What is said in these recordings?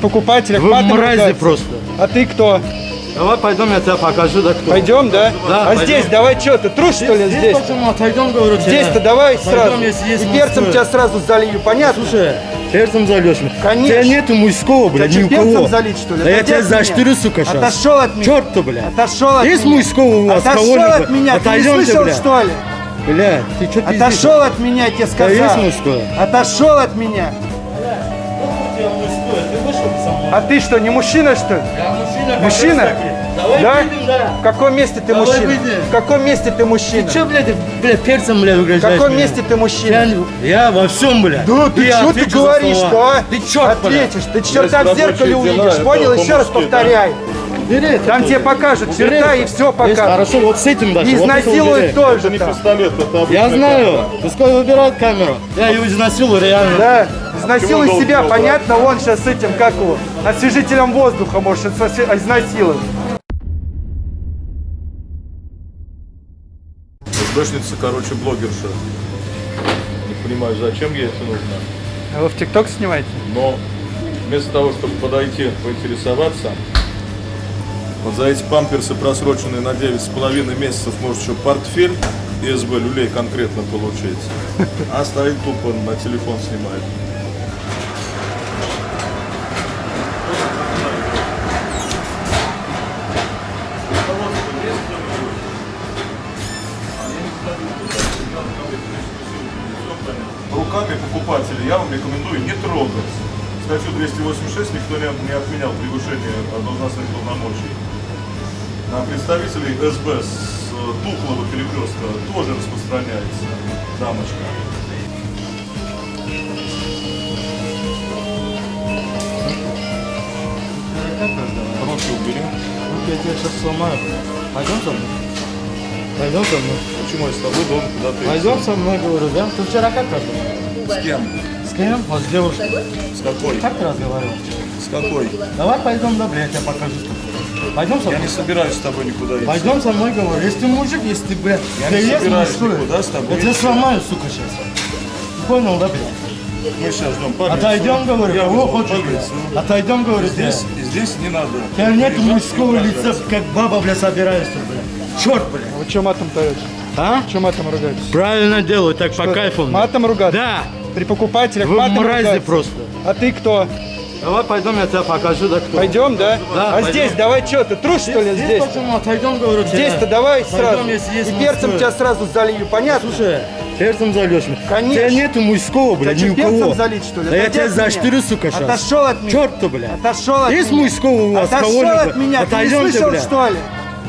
покупателях Вы мрази просто. А ты кто? Давай пойдем, я тебе покажу, да кто. Пойдем, да? Да, а пойдем. здесь давай что, ты трус что ли Здесь здесь? почему? Отойдем, говорю тебе. Здесь-то давай Пойдем, сразу. если есть И перцем мужское. тебя сразу залью, понятно? Слушай, перцем зальешь. Конечно. У тебя нету мужского, блядь, Тебя ни у кого. перцем залить, что ли? Да я тебя заштырю, сука, сейчас. Отошел от меня. Черт ты, блядь. Отошел от Есть меня. мужского у вас? Отошел от меня, ты не слышал, блядь. что ли? Блядь, ты что пиздишь? Отошел от меня, я тебе Да сказал. есть мужское? Отошел от меня. А ты что, не мужчина, что ли? Я мужчина. Мужчина? Давай Да? выйдем, да. В каком месте ты Давай мужчина? выйдем. В каком месте ты мужчина? Ты что, блядь, блядь, перцем, блядь, В угрожаешь каком меня? месте ты Я, мужчина? не- я во всем, блядь. Да ты Я что ты говоришь, слова. да? Ты черт, блядь. Ответишь, ты черта в зеркале увидишь, понял? Еще раз повторяй. Бери это Там тебе покажут черта и все покажут. Хорошо, вот с этим даже. Вот изнасилуют убери. тоже Это не там. пистолет, это Я знаю. камера. Пускай выбирают камеру. Я ее изнасилую, реально. Да, изнасилуй Чего себя, долго понятно, он сейчас с этим, как его, освежителем воздуха может изнасиловать. СБшница, короче, блогерша. Не понимаю, зачем ей это нужно. А вы в ТикТок снимаете? Но вместо того, чтобы подойти, поинтересоваться, вот за эти памперсы просроченные на 9,5 месяцев может еще портфель и СБ люлей конкретно получить. А стоит тупо на телефон снимает. Руками покупателя я вам рекомендую не трогать. Статью 286 никто не, отменял превышение должностных полномочий. На представителей СБ с э, тухлого перекрестка тоже распространяется дамочка. Руки убери. Ну, Я тебя сейчас сломаю. Пойдем со мной? Пойдем со мной? Почему я с тобой должен куда-то идти? Пойдем со мной, говорю, да? Ты вчера как разговаривал? С кем? С кем? Вот с девушкой. С какой? Как ты разговаривал? С какой? Давай пойдем, добре, я тебе покажу. Пойдем со Я мной? не собираюсь с тобой никуда идти. Пойдем со мной, говорю. Если ты мужик, если ты, блядь, Я ты не есть собираюсь мужской, никуда с тобой Я тебя сломаю, сука, сейчас. Понял, да, блядь? Мы сейчас ждем память. Отойдем, говорю, Я кого хочешь, блядь. Отойдем, говорю, Здесь, здесь. и здесь не надо. У тебя нет мужского лица, как баба, блядь, собираешься, блядь. Черт, блядь. Вы что матом даете? А? Что матом ругаетесь? Правильно делаю, так по кайфу. Матом ругаться? Да. При покупателях Вы матом мрази ругаться? просто. А ты кто? Давай пойдем, я тебя покажу, да кто. Пойдем, да? Да, а пойдем. здесь давай что, ты трус что ли здесь? почему? Отойдем, говорю, тебе. Здесь-то давай Пойдем, сразу. если есть И перцем тебя сразу залью, понятно? Слушай, перцем зальешь. Конечно. У тебя нету мужского, блядь, что, ни у перцем кого. залить, что ли? Да я тебя заштырю, сука, сейчас. Отошел от меня. Черт ты, блядь. Отошел от Есть меня. мужского у вас Отошел кого-нибудь? от меня, ты не слышал, что ли?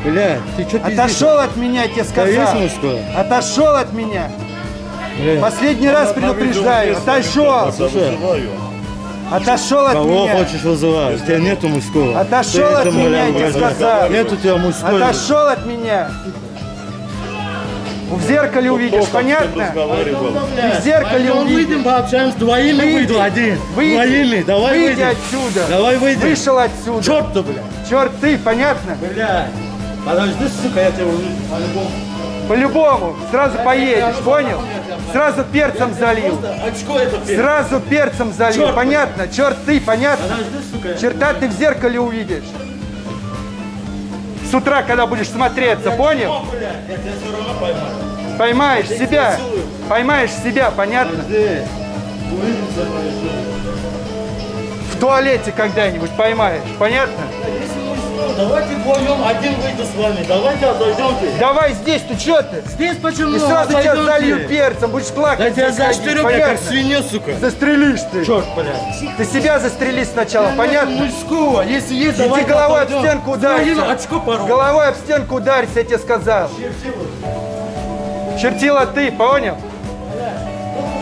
Блядь, ты что пиздишь? Отошел от меня, тебе сказал. мужское? Отошел от меня. Блядь. Последний раз предупреждаю. Отошел. Слушай. Отошел от Кого меня. хочешь вызывать? У тебя нету мужского. Отошел Ты от меня, я тебе сказал. Нет у тебя мужской. Отошел от меня. В зеркале увидишь, понятно? Ты в зеркале увидишь. выйдем, пообщаемся, двоими Выйди. выйду один. Выйди. Двоими, давай Выйди выйдем. отсюда. Давай выйдем. Вышел отсюда. Черт ты, блядь. Черт ты, понятно? Блядь. Подожди, сука, я тебя увижу. По-любому. По-любому. Сразу поедешь, понял? Сразу перцем залил. Очко это пи***. Сразу перцем залил, Черт. понятно? Черт ты, понятно? Подожди, сука. Черта ты в зеркале увидишь. С утра, когда будешь смотреться, понял? О, блядь, я тебя все равно поймаю. Поймаешь себя. Поймаешь себя, понятно? Увидимся, блядь. В туалете когда-нибудь поймаешь, понятно? Что, давайте вдвоем один выйду с вами. Давайте отойдемте. Давай здесь, ты что ты? Здесь почему? И сразу тебя Отойдемте. залью перцем, будешь плакать. Да тебя заштырю, блядь, как сука. Застрелишь ты. Черт, блядь. Ты себя застрели сначала, понятно? Мужского, если есть, Иди давай головой об отойдем. стенку Вдвоем ударься. очко порву. Головой об стенку ударься, я тебе сказал. Чертила ты, понял?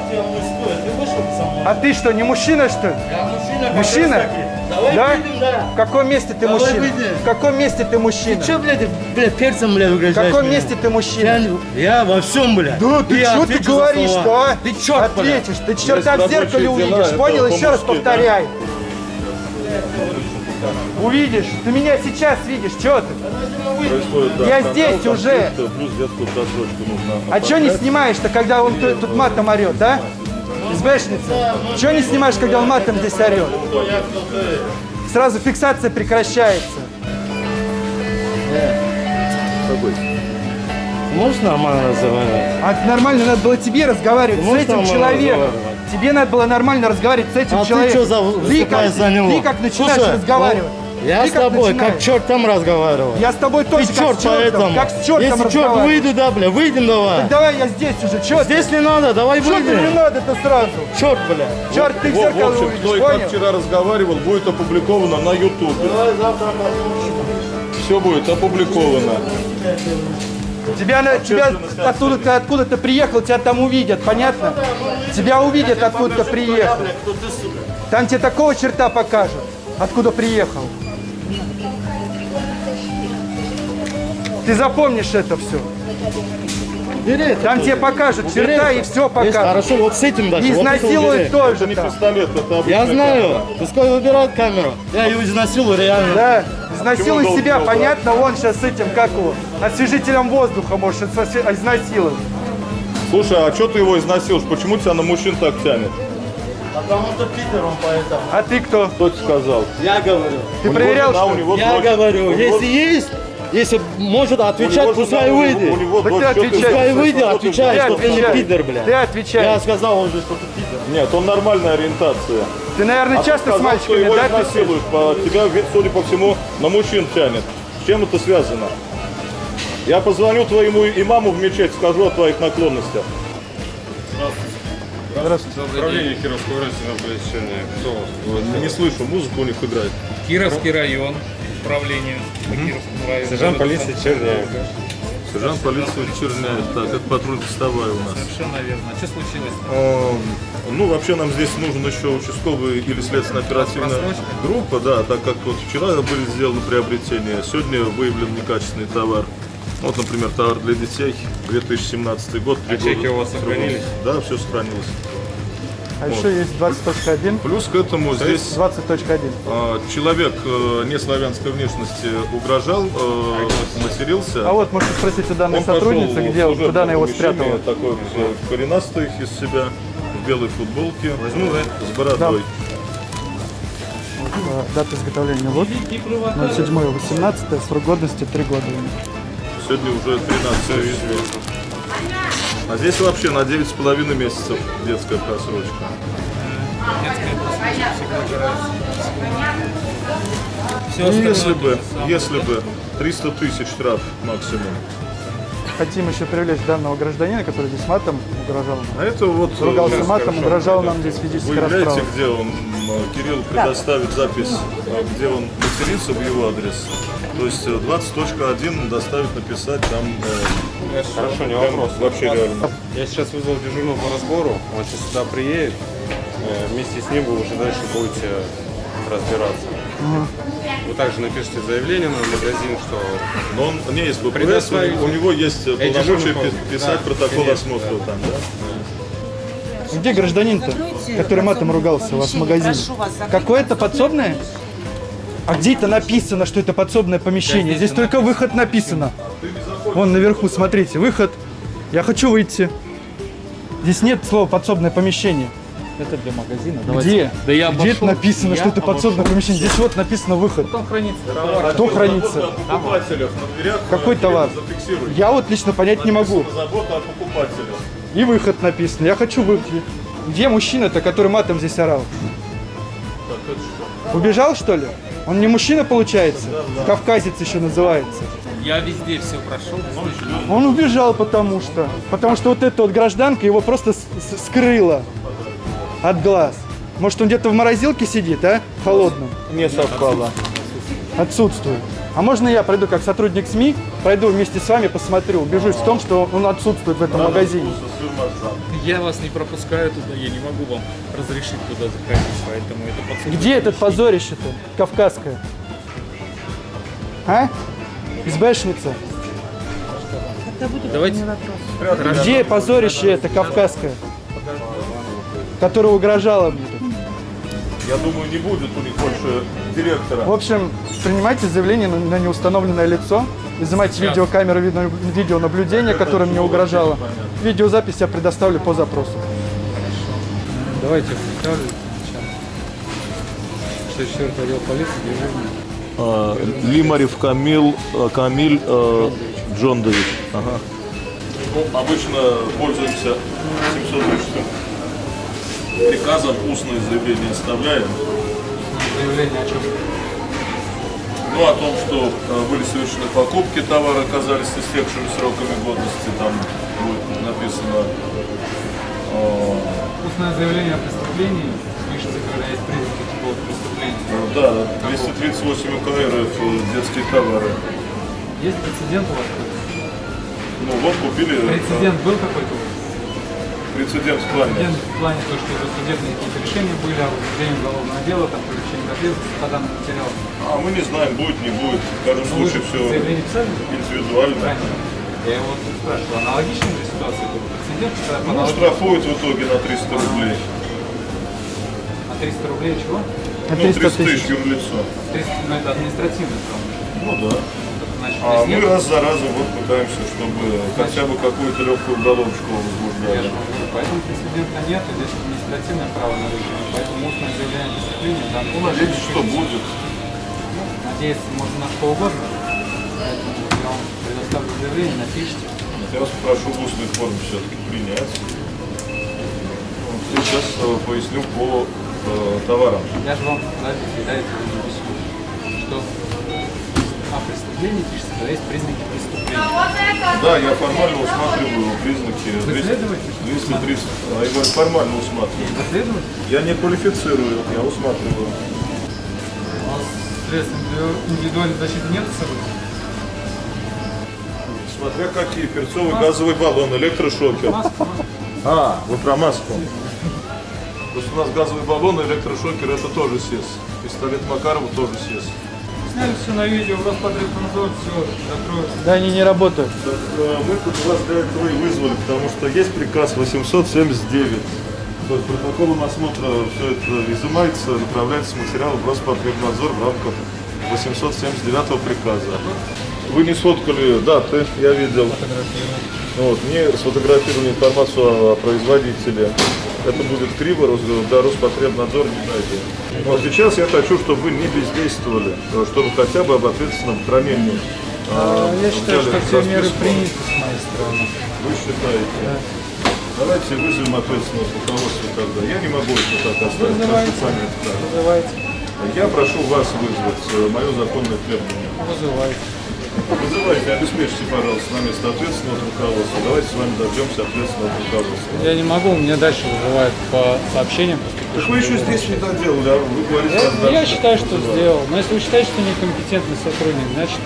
Мужской, ты мной? А ты что, не мужчина, что ли? Я мужчина. Мужчина? Давай Да? выйдем, да. В каком месте ты Давай мужчина? выйдем. В каком месте ты мужчина? Че, блядь, ты, блядь, перцем, блядь, В угрожаешь каком мне? месте ты Я, мужчина? не- я во всем, блядь. Да ты И что ты говоришь, что а? Ты черт, блядь. Ответишь, ты черта в зеркале дела, увидишь, это понял? Еще раз повторяй. Увидишь, ты меня сейчас видишь, что ты? Происходит, да, Я скандал, здесь уже. Плюс детскую просрочку нужно А что не снимаешь-то, когда он тут тут матом орет, да? СБшница. Чего не снимаешь, когда он матом здесь орет? Сразу фиксация прекращается. Можешь нормально разговаривать? А нормально надо было тебе разговаривать с этим человеком. Тебе надо было нормально разговаривать с этим А ты человеком. что за ты как, выступаешь за него? ты как начинаешь Слушай, разговаривать? Я Ты с тобой, начинаешь? как чертом разговариваю. Я с тобой тоже Ты как черт с чертом, поэтому. как с чертом Если черт выйду, да, бля, выйдем давай. Так давай я здесь уже, чё Здесь ты? не надо, давай Что ты не выйдем. надо-то сразу? Черт, бля. Черт, ты в В, в зеркало общем, увидишь, кто и как вчера разговаривал, будет опубликовано на YouTube. Давай завтра Все будет опубликовано. Тебя, на, тебя оттуда ты откуда-то приехал, тебя там увидят, понятно? Тебя увидят, откуда ты приехал. Там тебе такого черта покажут, откуда приехал. Ты запомнишь это все. Бери это Там тоже. тебе покажут Убери черта это. и все покажут. Хорошо, вот с этим даже. И вот изнасилуют убери. Это тоже не пистолет, это Я знаю. камера. Пускай выбирают камеру. Я ее изнасилую реально. Да, изнасилуй Почему себя, понятно, он сейчас с этим, как его, освежителем воздуха может изнас- изнасиловать. Слушай, а что ты его изнасилуешь? Почему тебя на мужчин так тянет? Потому что Питер он поэтому. А ты кто? Кто тебе сказал? Я говорю. Ты У него проверял, жена, что у ли? него Я дочь. говорю, У него- если есть, если может отвечать, пускай выйдет. У него Так ты что ты отвечай. Пускай выйдет, что отвечай, Ты что ты не отвечай. пидор, бля. Ты отвечай. Я сказал уже, что ты пидор. Нет, он нормальная ориентация. Ты, наверное, А часто с сказал, что мальчиками, его да? изнасилуют. По- Тебя, судя по всему, на мужчин тянет. С чем это связано? Я позвоню твоему имаму в мечеть, скажу о твоих наклонностях. Управление Кировского района оповещения. Кто? Не слышу, музыку у них играет. Кировский район. Управление по Кировскому району. Сержант полиции Черняев. Сержант полиции Черняев. Так, это патруль постовая у нас. Совершенно верно. Что случилось? Эм, Ну, вообще нам здесь нужен еще участковый или следственно-оперативная группа, да, так как вот вчера были сделаны приобретения, сегодня выявлен некачественный товар. Вот, например, товар для детей, 2017 год. А чеки у вас сохранились? Да, все сохранилось. А еще есть 20.1. Плюс к этому здесь 20.1. э, человек э, неславянской внешности угрожал, э, матерился. А вот, можете спросить у данной Он сотрудницы, где, куда она его спрятала. Такой вот, э, коренастый из себя, в белой футболке, Возьму, да? с бородой. Э, Дата изготовления лот 07-18, срок годности 3 года. Сегодня уже 13 А здесь вообще на 9,5 месяцев детская просрочка. Все Ну, если бы, если бы 300 тысяч штраф максимум. Хотим еще привлечь данного гражданина, который здесь матом угрожал нам. А это вот э, Ругался сейчас матом, хорошо. угрожал нам здесь физической Вы являете, где он, м, Кирилл предоставит запись, э, где он матерится в его адрес. То есть э, 20.1 доставить, написать там э, Хорошо, не вопрос. вообще реально. Я сейчас вызвал дежурного по разбору. Он сейчас сюда приедет. Э, Вместе с ним вы уже дальше будете разбираться. Вы также напишите заявление на магазин, что Но он не есть ВПС, у Предоставить. него- у него есть полномочия писать да, протокол конечно, осмотра да. там, да? Где гражданин-то, который матом ругался у вас в магазине? Какое-то подсобное? А где это написано, что это подсобное помещение? Здесь только выход написано. Вон наверху, смотрите, выход. Я хочу выйти. Здесь нет слова подсобное помещение. Это для магазина. Где? Да я Где это обошел. написано, Я что это подсобное помещение? Здесь вот написано выход. Там хранится товар. Кто хранится? Покупателях на дверях. Какой э, товар? Я вот лично понять не могу. Забота о покупателях. И выход написано. Я хочу выйти. Где мужчина-то, который матом здесь орал? Убежал, что ли? Он не мужчина, получается? Кавказец еще называется. Я везде все прошел. Он убежал потому что. Потому что вот эта вот гражданка его просто скрыла от глаз. Может, он где-то в морозилке сидит, а? В холодном. Не совпало. Отсутствует. А можно я пройду как сотрудник СМИ, пройду вместе с вами, посмотрю, убежусь в том, что он отсутствует в этом магазине. Я вас не пропускаю туда, я не могу вам разрешить туда заходить, поэтому это подсудное Где этот позорище-то, кавказское? А? СБшница. Давайте. Где позорище это кавказское? Которое угрожало мне тут. Я думаю, не будет у них больше директора. В общем, принимайте заявление на, на неустановленное лицо, изымайте видеокамеру видео, видеонаблюдения, которое мне угрожало. Видеозапись я предоставлю по запросу. Давайте представлю. 64 отдел полиции, движение. А, Лимарев Камил, э, Камиль э, Джондович. Ага. Ну, обычно пользуемся 706 приказом устное заявление оставляем. Заявление о чем? Ну, о том, что э, были совершены покупки, товары оказались истекшими сроками годности, там будет написано э, Устное заявление о преступлении пишется, когда есть признаки какого-то преступления. э, да, 238 УК РФ, детские товары. Есть прецедент у вас? Ну, вот купили э, Прецедент был какой-то? Прецедент в плане. Прецедент в плане того, что уже судебные какие-то решения были о возбуждении уголовного дела, там, привлечение к ответственности по данным материалам. А мы не знаем, будет, не будет. В каждом Ну, вы случае все индивидуально. Ранее. Я его вот спрашивал, аналогичная же ситуация была? Прецедент, когда Ну, аналогии- штрафуют в итоге на 300 рублей. на 300 рублей чего? На Ну, 300 300 тысяч юрлицо. 300, ну это административный срок. Ну да. Значит, А мы нет. раз за разом вот пытаемся, чтобы хотя бы какую-то легкую уголовочку возбуждали. говорю, Поэтому прецедента нет, здесь административное право нарушено. Поэтому устное заявление о Ну, надеюсь, что будет. Ну, надеяться можно на что угодно. Поэтому я вам предоставлю заявление, напишите. Я вас прошу в устной форме все-таки принять. Сейчас э, поясню по э, товарам. Я же вам да, пишу. Что пишется, когда есть признаки преступления. Да, я формально усматриваю признаки Вы 200, следователь? 230. А я говорю, формально усматриваю. Я не квалифицирую, я усматриваю. У вас средств индивидуальной защиты нет с собой? Смотря какие, перцовый газовый баллон, электрошокер. Маска. А, вы про маску. Потому что у нас газовый баллон и электрошокер это тоже СЕС. Пистолет Макарова тоже СЕС. Сняли все на видео, Роспотребнадзор, все, закроют. Да, они не работают. Так, мы тут вас для этого и вызвали, потому что есть приказ 879. То есть протоколом осмотра все это изымается, направляется материал в Роспотребнадзор в рамках 879 приказа. Вы не сфоткали даты, я видел. Вот, мне сфотографировали информацию о производителе. Это будет криво, да, Роспотребнадзор не найдет. Вот сейчас я хочу, чтобы вы не бездействовали, э, чтобы хотя бы об ответственном хранении. А, э, Я считаю, что все меры приняты с моей стороны. Вы считаете? Давайте вызовем ответственного руководства тогда. Я не могу это так оставить. Вызывайте. Вызывайте. Я прошу вас вызвать э, мое законное требование. Вызывайте. Вызывайте, обеспечьте, пожалуйста, на место ответственного руководства. Давайте с вами дождемся ответственного руководства. Я не могу, мне дальше вызывают по сообщениям. Так вы еще здесь не доделали, а вы говорите, Я, как я дальше считаю, что вызывать. сделал. Но если вы считаете, что некомпетентный сотрудник, значит,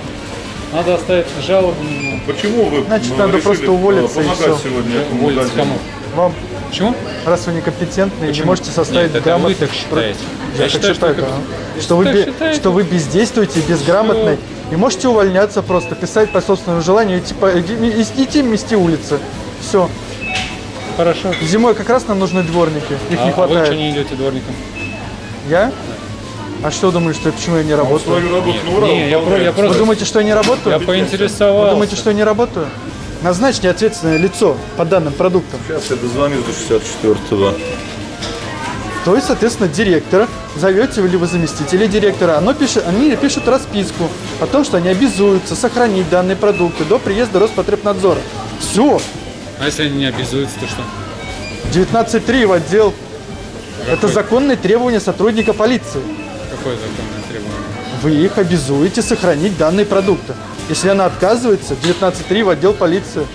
надо оставить жалобу на него. Почему вы Значит, ну, надо решили, просто уволиться, э, и помогать всё. сегодня этому Уволиться кому? Вам, Почему? раз вы некомпетентны и не Почему? можете составить Нет, это грамотный... вы так считаете. Я, Я так считаю, считаю, что да. это- что, вы считаете? что вы бездействуете, безграмотны, и можете увольняться просто, писать по собственному желанию, идти, по, идти мести улицы. Все. Хорошо. Зимой как раз нам нужны дворники, их а, не а вы хватает. что не идете дворником? Я? А что думаешь, что почему я не работаю? Свою работу ура не, я про- я выполняете. Вы просто- думаете, что я не работаю? Я Вы поинтересовался. думаете, что я не работаю? Назначьте ответственное лицо по данным продуктам. Сейчас я дозвонюсь до 64-го. То есть, соответственно, директора зовете вы заместителя директора. Оно пишет, они пишут расписку о том, что они обязуются сохранить данные продукты до приезда Роспотребнадзора. Все. А если они не обязуются, то что? 19.3 в отдел. Это законные требования сотрудника полиции. Какое законное требование? Вы их обязуете сохранить данные продукты. Если она отказывается, 19.3 в отдел полиции.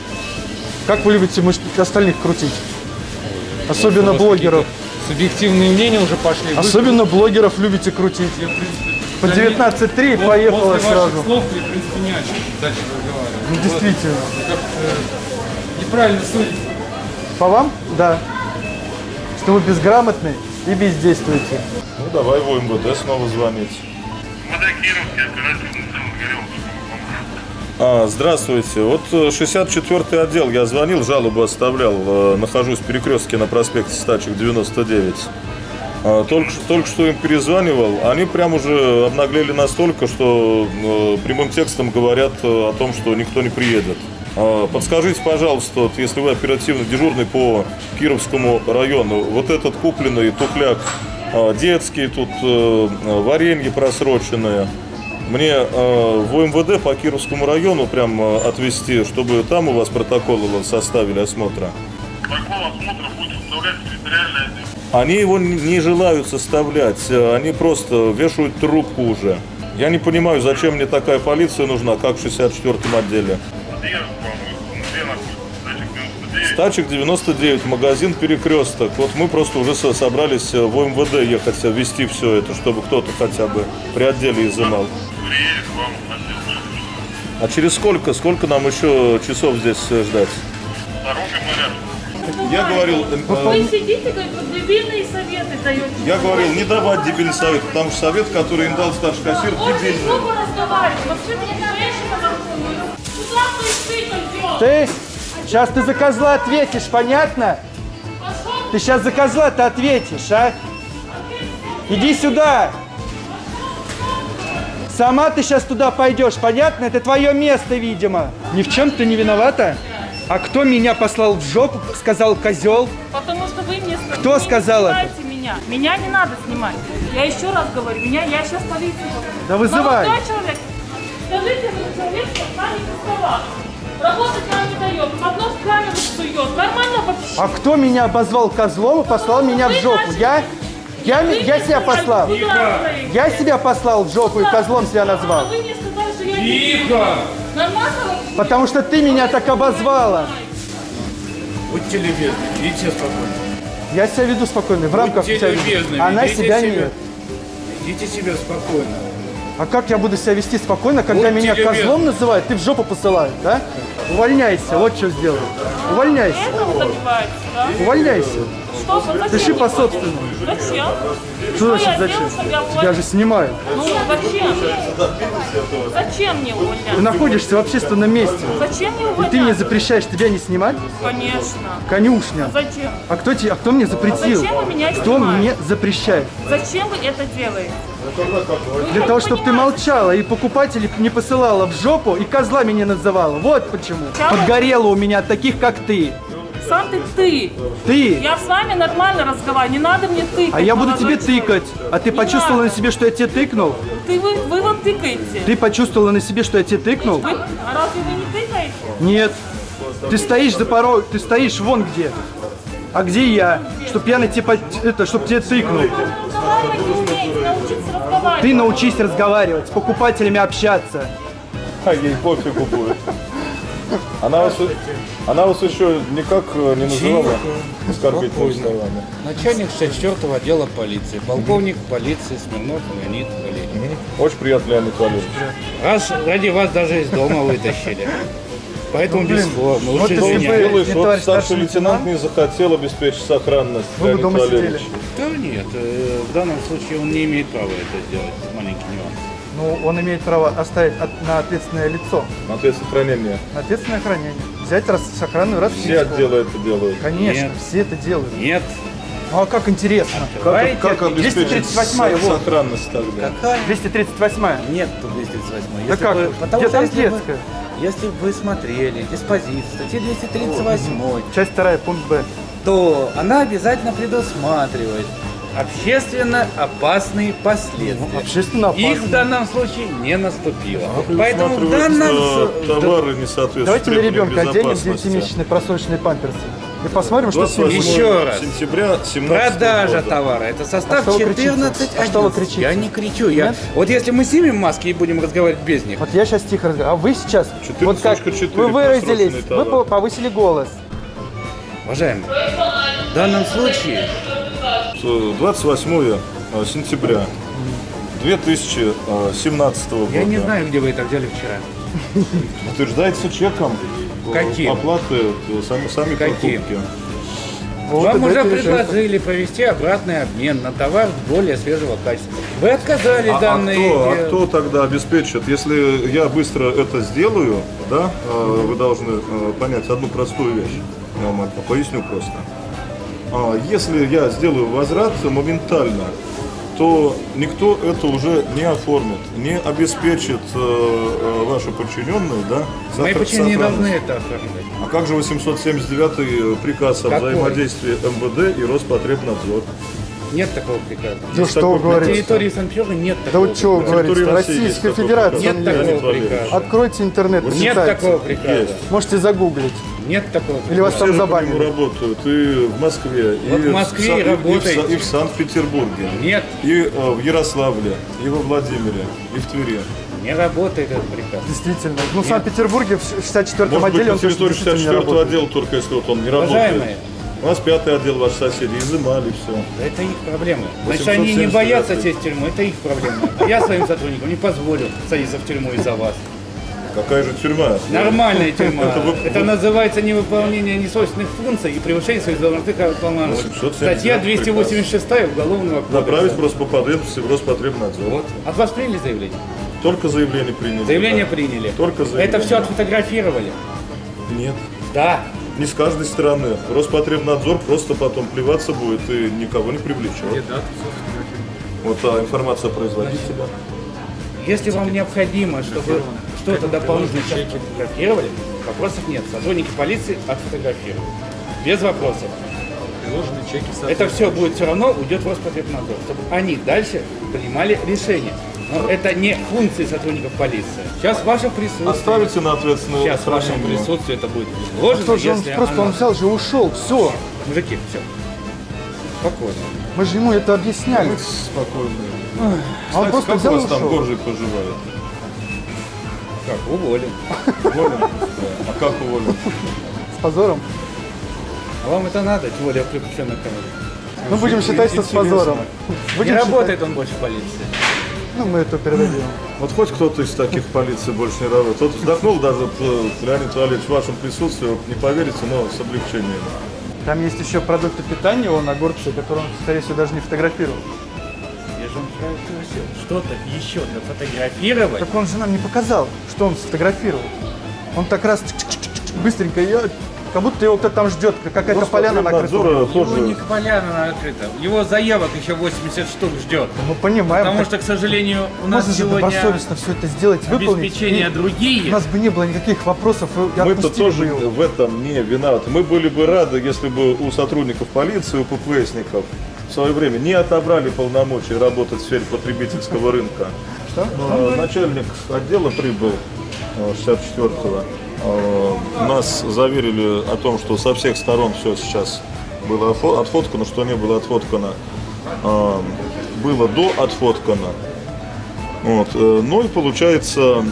Как вы любите остальных крутить? Особенно блогеров. Субъективные мнения уже пошли. Вы- Особенно блогеров любите крутить. Я, По да не- 19.3 вот поехала после сразу. ваших слов я, в принципе, не о чем дальше разговаривать. Ну, действительно. Вот, как, э, неправильно судите. По вам? Да. Что вы безграмотны и бездействуете. Ну давай в МВД снова звонить. А, здравствуйте. Вот э, 64-й отдел, я звонил, жалобу оставлял. э, Нахожусь в перекрестке на проспекте Стачек 99. А, Только, только что им перезванивал. Они прям уже обнаглели настолько, что э, прямым текстом говорят э, о том, что никто не приедет. А, Подскажите, пожалуйста, вот, если вы оперативно дежурный по Кировскому району, вот этот купленный тухляк а, детский, тут э, варенье просроченное, мне э, в УМВД по Кировскому району прям э, отвезти, чтобы там у вас протокол его составили осмотра. Они его не желают составлять, э, они просто вешают трубку уже. Я не понимаю, зачем мне такая полиция нужна, как в 64-м отделе. Стачек 99, магазин Перекресток. Вот мы просто уже со- собрались э, в МВД ехать, вести все это, чтобы кто-то хотя бы при отделе изымал. А через сколько, сколько нам еще часов здесь э, ждать? Я говорил, э, Вы сидите, говорит, вот дебильные советы даете. я говорил не давать дебильный совет, потому что совет, который им дал старший кассир, Очень дебильный. глупо разговаривать. Вообще ты не женщина. Куда ты ты сейчас ты за козла ответишь, понятно? Ты сейчас за козла ты ответишь, а? Иди сюда. Сама ты сейчас туда пойдешь, понятно? Это твое место, видимо. Ни в чем ты не виновата? А кто меня послал в жопу, сказал козел? Потому что вы мне Кто вы сказал это? меня. Меня не надо снимать. Я еще раз говорю, меня, я сейчас полицию. Да вызывай. Молодой человек, скажите, вы человек с нами приставал. Работать нам не дает, под нос камеру сует. Нормально вообще? А кто меня обозвал козлом и послал меня в жопу? Я? Я, я себя послал. Я себя послал в жопу и козлом себя назвал. А вы мне сказали, что я Тихо! Нормально? Потому что ты меня так обозвала. Будьте любезны, идите спокойно. Я себя веду спокойно, в рамках Будьте себя любезны. Она себя себя. нет. Ведите себя спокойно. А как я буду себя вести спокойно, когда Будьте меня любезны. козлом называют, ты в жопу посылают, да? Увольняйся, вот что сделай. Увольняйся, Это да? увольняйся. Что? Зачем Пиши по собственному. Зачем? Что значит зачем? я же снимают. Ну, зачем? Зачем мне Ты увольняться? находишься в общественном месте. Зачем мне И увольняться? ты мне запрещаешь тебя не снимать? Конечно. Конюшня. Зачем? А кто, тебе, а кто мне запретил? зачем вы меня Кто снимаете? мне запрещает? Зачем вы это делаете? Для того, чтобы ты молчала и покупателей не посылала в жопу и козлами не называла. Вот почему. Подгорело у меня от таких, как ты. Сам ты ты. Ты. Я с вами нормально разговариваю, не надо мне тыкать. А я буду тебе человек. тыкать. А ты Не почувствовала надо. на себе, что я тебе тыкнул? Ты, вы, вы вот тыкаете. Ты почувствовала на себе, что я тебе тыкнул? Вы- а разве вы не тыкаете? Нет. Ты стоишь за порог, ты стоишь вон где. А где я? Чтоб я на тебе, это, чтоб тебе тыкнул. Разговаривать. Ты научись разговаривать, с покупателями общаться. А ей пофигу будет. Она вас, она вас еще никак э, не называла оскорбительными словами. Начальник 64-го отдела полиции, полковник полиции Смирнов Леонид Валерьевич. Очень приятно, Леонид Валерьевич. Раз ради вас даже из дома вытащили. Поэтому без формы. вот Лучше извиняюсь. Делаешь, не вот старший старший лейтенант лейтенант? не захотел обеспечить сохранность, Вы бы Леонид дома Валерьевич. сидели. Да нет, э, в данном случае он не имеет права это сделать. Маленький нюанс. Ну, он имеет право оставить от- на ответственное лицо, На ответственное хранение. на ответственное хранение. Взять рас, сохранную расписку. Все отделы это делают. Конечно, Нет. все это делают. Нет. Ну а как интересно? Как, как обеспечить 238-я, вот. сохранность тогда? Какая? 238 Нет тут 238. Да Если как? бы- потому Где что там если детская? Если бы вы смотрели диспозицию статьи 238, Часть 2, пункт Б. то она обязательно предусматривает общественно опасные последствия. Общественно Их в данном случае не наступило. Поэтому в данном... товары не соответствуют Давайте на ребенка оденем безопасности. 9-месячные просроченные памперсы. И посмотрим, что с ним 28 будет. Еще раз. сентября 17 Продажа года. товара. Это состав А что вы кричите? 14 А что вы кричите? Я не кричу. Я... Нет? Вот если мы снимем маски и будем разговаривать без них, Вот я сейчас тихо разговариваю. А вы сейчас, 14.4 вот как вы выразились, просроченный вы повысили голос. уважаемые, в данном случае 28 э, сентября 2017 года. я не знаю, где вы это взяли вчера. Утверждается чеком Каким? оплаты э, сами, сами Каким? покупки. Вот Вам уже предложили провести обратный обмен на товар более свежего качества. Вы отказали А, а данные... кто, а кто тогда обеспечит? Если я быстро это сделаю, да, э, вы должны понять одну простую вещь. Я вам поясню просто. А, Если я сделаю возврат моментально, то никто это уже не оформит, не обеспечит э, э, ваши подчиненные, да? Мои сохранность. должны это оформлять? А как же 879 приказ о Какой? взаимодействии МВД и Роспотребнадзор? Нет такого приказа. Ну Есть что вы На говорите? территории Санкт-Петербурга нет Да такого вот что вы На говорите? Российская Федерация. Нет такого приказа. Откройте интернет, Нет почитайте. такого приказа. Есть. Можете загуглить. Нет такого Или вас Все там забанили. работают и в Москве, Вот и, в Москве и работаете. и в Санкт-Петербурге, Нет, и э, в Ярославле, и во Владимире, и в Твери. не работает этот приказ. Действительно. Ну, в Санкт-Петербурге в 64-м Может быть, отделе на он территории действительно не 64 работает. отдела только если вот он не Уважаемые, работает. У нас пятый отдел ваши соседи изымали все. это их проблемы. Значит, они не 879. боятся сесть в тюрьму, это их проблема. А я своим сотрудникам не позволю садиться в тюрьму из-за вас. Какая же тюрьма? Нормальная тюрьма. Это вы- Это называется невыполнение несвойственных функций и превышение своих должностных полномочий. 879 Статья 286 Уголовного Направить кодекса. просто по потребности в Роспотребнадзор. Вот. От вас приняли заявление? Только заявление приняли. Заявление да. приняли. Только заявление. Это все отфотографировали? Нет. Да. Не с каждой стороны. Роспотребнадзор просто потом плеваться будет и никого не привлечет. Вот а информация производителя. Если вам необходимо, чтобы что-то дополнительно сейчас фотографировали, вопросов нет. Сотрудники полиции отфотографируют. Без вопросов. Приложены чеки Это все будет все равно уйдет в Роспотребнадзор, чтобы они дальше принимали решения. Но это не функции сотрудников полиции. Сейчас ваше присутствие. Оставите на ответственное Сейчас в вашем хранение. присутствии это будет изложено, Что же он просто оно- он взял же ушел. Все. Мужики, все. Спокойно. Мы же ему это объясняли. Будьте спокойны. А он просто как у взял и вас там ушел. Горжий поживает? Как, уволен. Уволен? А как уволен? С позором. А вам это надо, тем более в приключенной команде. Мы будем считать, что с позором. Не Будем считать. работает он больше в полиции. Ну, мы это передадим. Вот хоть кто-то из таких полиции больше не работает. Тот вздохнул даже, Леонид Валерьевич, в вашем присутствии, вот не поверите, но с облегчением. Там есть еще продукты питания, он огурцы, которые он, скорее всего, даже не фотографировал. Я же вам просил, что-то еще фотографировать. Так он же нам не показал, что он сфотографировал. Он так раз быстренько, э, как будто его кто-то там ждет, какая-то поляна накрыта. Его не тоже поляна открыта. Его заявок еще 80 штук ждет. Мы понимаем. Потому так что, к сожалению, у нас можно сегодня добросовестно все это сделать, выполнить. обеспечение и другие. У нас бы не было никаких вопросов, Мы-то тоже бы его. в этом не виноваты. Мы были бы рады, если бы у сотрудников полиции, у ППСников в свое время не отобрали полномочия работать в сфере потребительского рынка. Что? Начальник отдела прибыл э, 64-го. Э, Нас заверили о том, что со всех сторон все сейчас было отфо- отфоткано, что не было отфоткано, э, было до отфоткано. Вот. э, Ну и получается,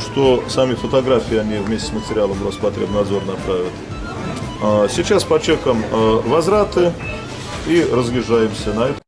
что сами фотографии они вместе с материалом Роспотребнадзор направят. Сейчас по чекам возвраты и разъезжаемся на это.